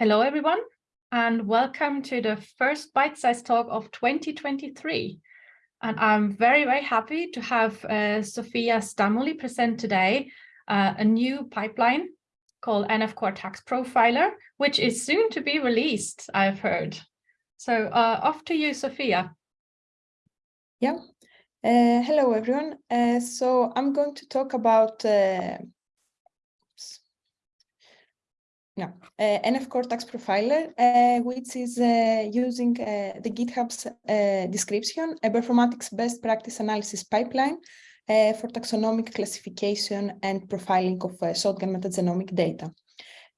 Hello, everyone, and welcome to the first bite-sized talk of 2023. And I'm very, very happy to have uh, Sofia Stamouli present today uh, a new pipeline called NF Core Tax Profiler, which is soon to be released, I've heard. So uh, off to you, Sophia. Yeah. Uh, hello, everyone. Uh, so I'm going to talk about uh, yeah, uh, NF Core Tax Profiler, uh, which is uh, using uh, the GitHub's uh, description, bioinformatics best practice analysis pipeline uh, for taxonomic classification and profiling of shotgun metagenomic data.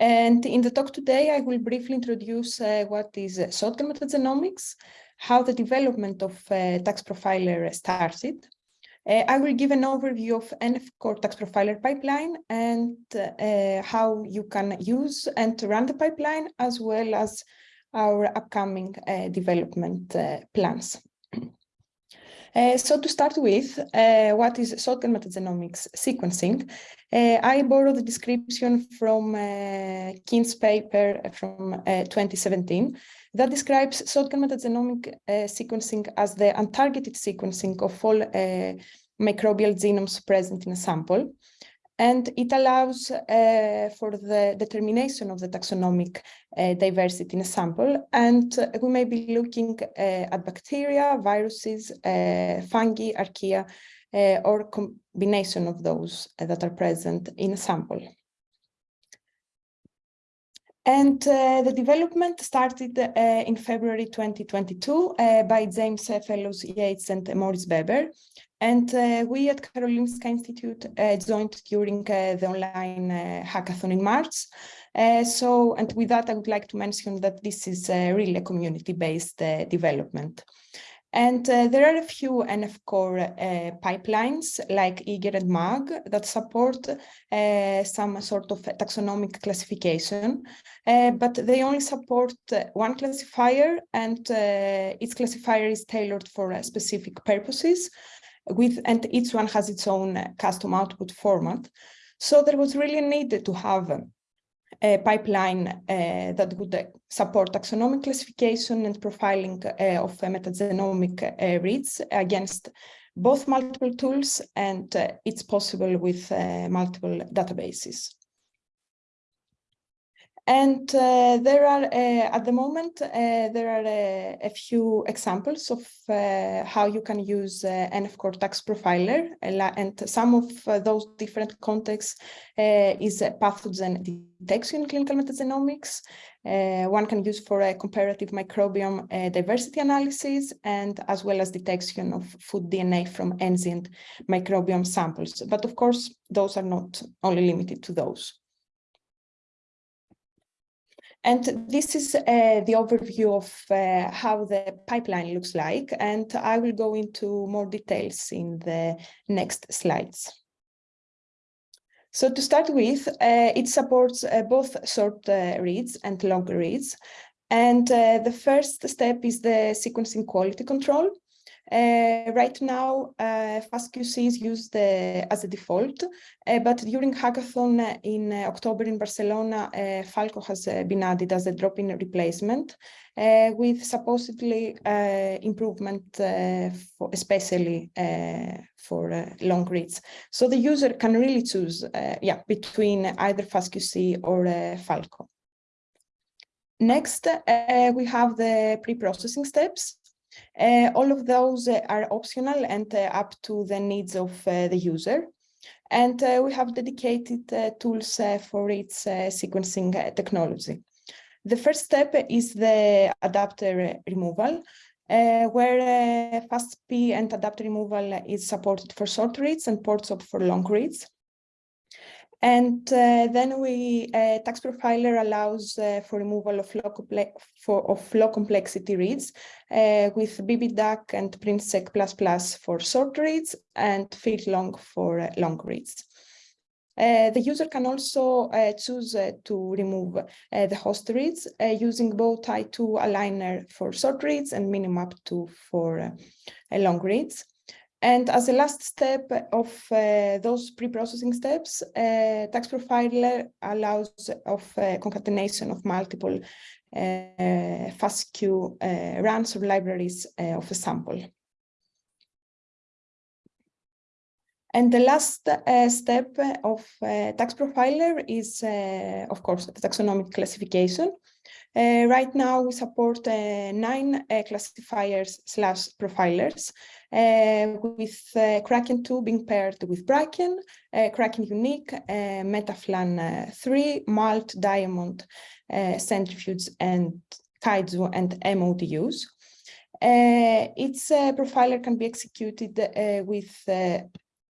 And in the talk today, I will briefly introduce what is shotgun metagenomics, how the development of tax profiler started, uh, I will give an overview of NF Tax Profiler pipeline and uh, how you can use and run the pipeline, as well as our upcoming uh, development uh, plans. Uh, so to start with, uh, what is shotgun metagenomics sequencing? Uh, I borrow the description from uh, Quince's paper from uh, 2017 that describes shotgun metagenomic sequencing as the untargeted sequencing of all microbial genomes present in a sample. And it allows uh, for the determination of the taxonomic uh, diversity in a sample. And we may be looking uh, at bacteria, viruses, uh, fungi, archaea, uh, or combination of those that are present in a sample. And uh, the development started uh, in February 2022 uh, by James Fellows Yates and Moritz Weber. And uh, we at Karolinska Institute uh, joined during uh, the online hackathon in March. so, and with that, I would like to mention that this is really a community-based development. And uh, there are a few NF core uh, pipelines like Eager and MAG that support uh, some sort of taxonomic classification, but they only support one classifier and its classifier is tailored for specific purposes with and each one has its own uh, custom output format. So there was really a need to have a pipeline uh, that would uh, support taxonomic classification and profiling uh, of metagenomic uh, reads against both multiple tools and uh, it's possible with multiple databases. And uh, there are, uh, at the moment, uh, there are uh, a few examples of how you can use NF Core Tax Profiler. And some of those different contexts is pathogen detection in clinical metagenomics. one can use for a comparative microbiome diversity analysis and as well as detection of food DNA from ancient microbiome samples. But of course, those are not only limited to those. And this is uh, the overview of uh, how the pipeline looks like, and I will go into more details in the next slides. So to start with, uh, it supports uh, both short uh, reads and long reads. And uh, the first step is the sequencing quality control. Uh, right now, uh, FastQC is used uh, as a default, uh, but during hackathon in uh, October in Barcelona, uh, Falco has been added as a drop-in replacement with supposedly improvement, for, especially for long reads. So the user can really choose yeah, between either FastQC or Falco. Next, we have the pre-processing steps. Uh, all of those uh, are optional and uh, up to the needs of the user. And we have dedicated tools for its sequencing technology. The first step is the adapter removal, uh, where uh, FastP and adapter removal is supported for short reads and Porechop for long reads. And uh, then we uh, tax profiler allows uh, for removal of low, for, of complexity reads uh, with BBDuk and PRINSEQ++ for short reads and long for uh, long reads. Uh, the user can also choose to remove the host reads using Bowtie2 aligner for short reads and Minimap2 for long reads. And as a last step of uh, those pre-processing steps, uh, tax profiler allows of uh, concatenation of multiple uh, FASTQ uh, runs or libraries uh, of a sample. And the last step of tax profiler is, of course, the taxonomic classification. Uh, right now, we support uh, nine uh, classifiers slash profilers, with Kraken 2 being paired with Bracken, Kraken Unique, MetaPhlAn 3, Malt, Diamond, Centrifuge, and Kaiju and mOTUs. Uh, its uh, profiler can be executed uh, with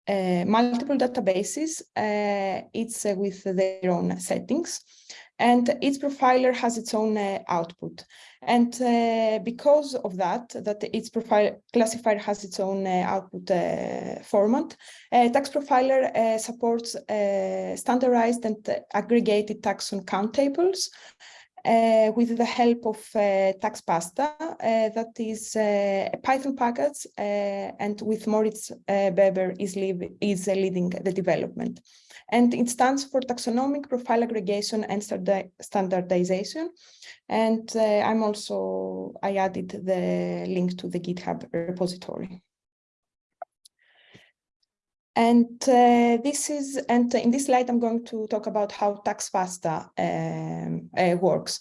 uh, multiple databases. Uh, it's uh, with their own settings and each profiler has its own uh, output. And uh, because of that, that each profile classifier has its own uh, output format, Tax Profiler supports standardized and aggregated taxon count tables uh, with the help of uh, TaxPasta, uh, that is uh, a Python package, uh, and with Moritz uh, Weber is, is leading the development. And it stands for Taxonomic Profile Aggregation and Standardization. And I'm also, I added the link to the GitHub repository. And uh, this is, and in this slide, I'm going to talk about how TaxPasta um, uh, works.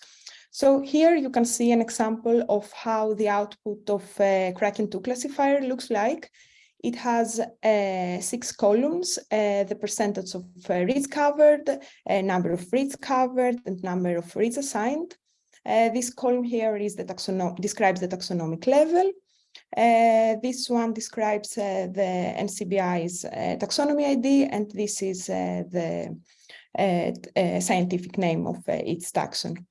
So here you can see an example of how the output of uh, Kraken 2 classifier looks like. It has uh, six columns, uh, the percentage of uh, reads covered, number of reads covered, and number of reads assigned. this column here is the taxonom describes the taxonomic level. Uh, this one describes uh, the NCBI's uh, taxonomy ID, and this is uh, the uh, uh, scientific name of its taxon.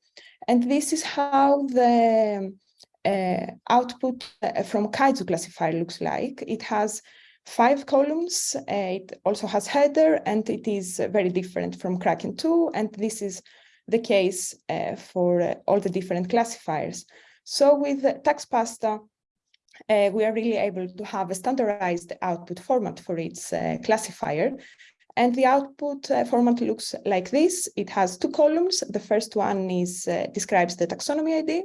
And this is how the output from Kaiju classifier looks like. It has five columns. it also has header, and it is very different from Kraken 2. And this is the case for all the different classifiers. So with TaxPasta, uh, we are really able to have a standardized output format for its uh, classifier. And the output uh, format looks like this. It has two columns. The first one is uh, describes the taxonomy ID,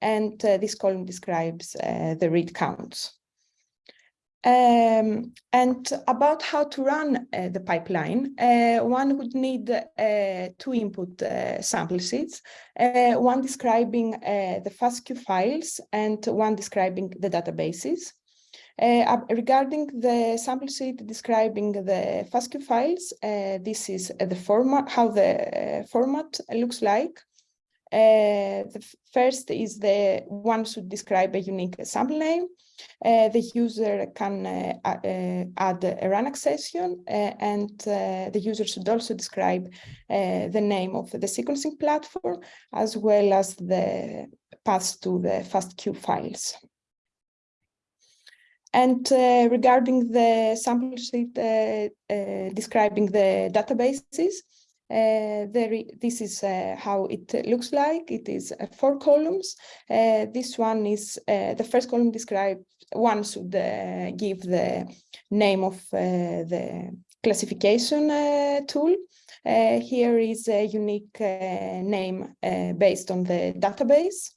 and uh, this column describes uh, the read counts. Um, and about how to run uh, the pipeline, uh, one would need uh, two input uh, sample sheets, uh, one describing uh, the FASTQ files and one describing the databases. regarding the sample sheet describing the FASTQ files, this is the format, how the format looks like. Uh, the first is the one should describe a unique sample name. Uh, the user can uh, uh add a run accession uh, and the user should also describe the name of the sequencing platform as well as the path to the FASTQ files. And uh, regarding the sample sheet uh, uh, describing the databases, uh, there, this is uh, how it looks like. It is uh, four columns. Uh, this one is, uh, the first column describes, one should uh, give the name of the classification tool. here is a unique name based on the database.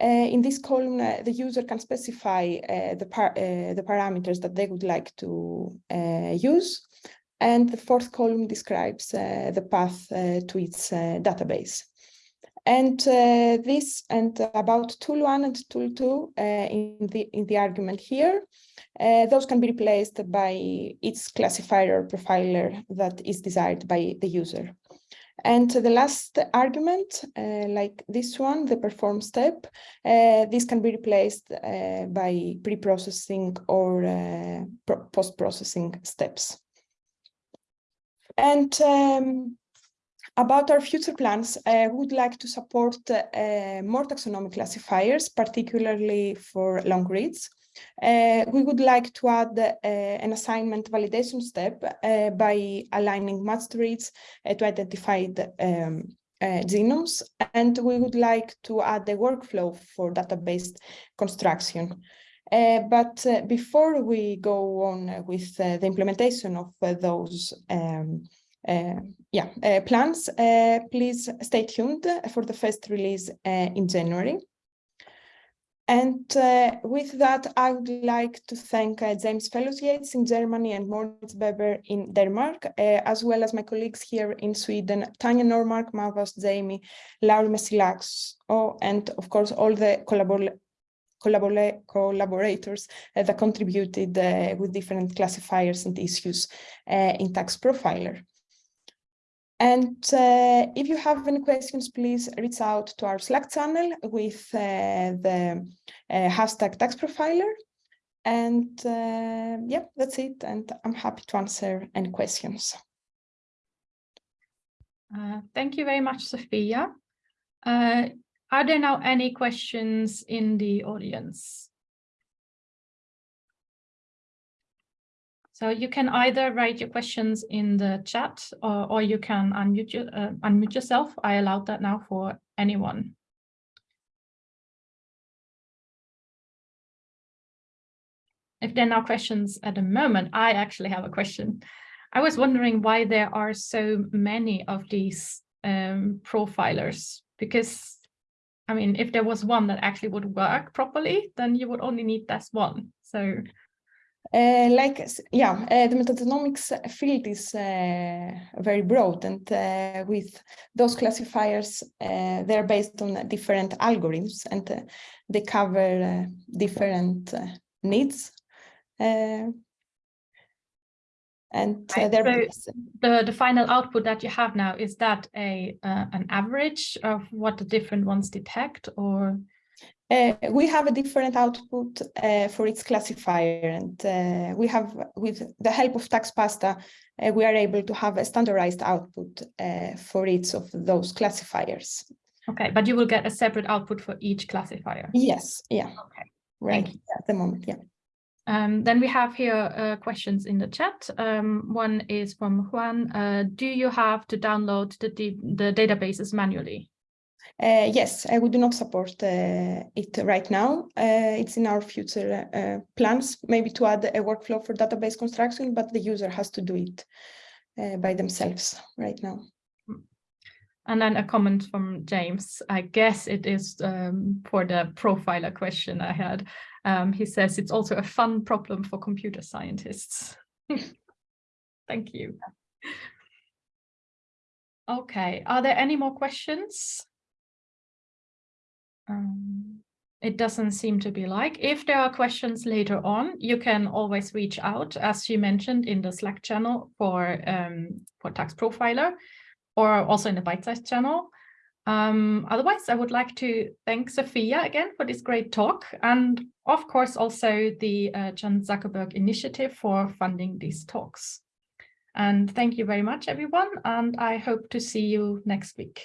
in this column, the user can specify the, par the parameters that they would like to use. And the fourth column describes uh, the path uh, to its uh, database. And uh, this and about tool one and tool two uh, in the in the argument here, uh, those can be replaced by its classifier or profiler that is desired by the user. And the last argument, like this one, the perform step, this can be replaced by pre-processing or post-processing steps. And um, about our future plans, I would like to support uh, more taxonomic classifiers, particularly for long reads. Uh, we would like to add uh, an assignment validation step uh, by aligning matched reads uh, to identify the um, genomes, and we would like to add a workflow for database construction. Uh, but uh, before we go on with uh, the implementation of uh, those um, uh, yeah, uh, plans, please stay tuned for the first release in January. And with that, I would like to thank James Fellows Yates in Germany and Moritz Weber in Denmark, as well as my colleagues here in Sweden, Tanya Normark, Mavas, Jamie, Lauri oh, and of course all the collabor collaborators uh, that contributed uh, with different classifiers and issues uh, in Tax Profiler. And uh, if you have any questions, please reach out to our Slack channel with uh, the uh, hashtag tax profiler. And yeah, that's it. And I'm happy to answer any questions. thank you very much, Sophia. Are there now any questions in the audience? So you can either write your questions in the chat or, or you can unmute, uh, unmute yourself. I allowed that now for anyone. If there are no questions at the moment, I actually have a question. I was wondering why there are so many of these um, profilers, because I mean, if there was one that actually would work properly, then you would only need this one. So uh, like, yeah, uh, the metagenomics field is uh, very broad and uh, with those classifiers, uh, they're based on different algorithms and uh, they cover different needs. And right. so the, the final output that you have now, is that a an average of what the different ones detect or? Uh, we have a different output uh, for its classifier and uh, we have with the help of TaxPasta uh, we are able to have a standardized output uh, for each of those classifiers. Okay, but you will get a separate output for each classifier? Yes, yeah. Okay. Right at the moment, yeah. Um, then we have here uh, questions in the chat. Um, one is from Juan. do you have to download the, the databases manually? Uh, yes, uh, we do not support uh, it right now. Uh, it's in our future uh, plans, maybe to add a workflow for database construction, but the user has to do it uh, by themselves right now. And then a comment from James. I guess it is um, for the profiler question I had. Um, he says it's also a fun problem for computer scientists. Thank you. Okay, are there any more questions? Um, it doesn't seem to be like. If there are questions later on, you can always reach out, as you mentioned, in the Slack channel for, um, for Tax Profiler, or also in the Bitesize channel. Um, otherwise, I would like to thank Sophia again for this great talk, and of course also the uh, Chan Zuckerberg Initiative for funding these talks. And thank you very much, everyone, and I hope to see you next week.